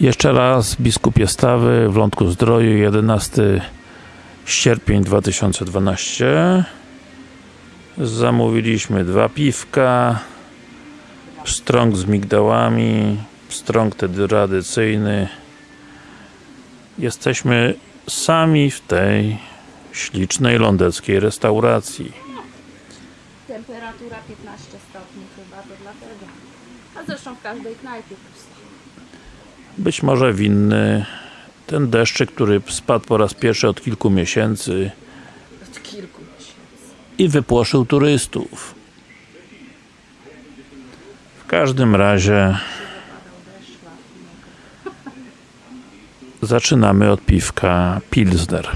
Jeszcze raz, biskupie Stawy w Lądku Zdroju, 11 sierpień 2012 Zamówiliśmy dwa piwka Pstrąg z migdałami Pstrąg tradycyjny Jesteśmy sami w tej ślicznej lądeckiej restauracji Temperatura 15 stopni chyba, to dlatego. A zresztą w każdej knajpie. Być może winny ten deszczyk, który spadł po raz pierwszy od kilku miesięcy Od kilku miesięcy. i wypłoszył turystów. W każdym razie zaczynamy od piwka Pilsner.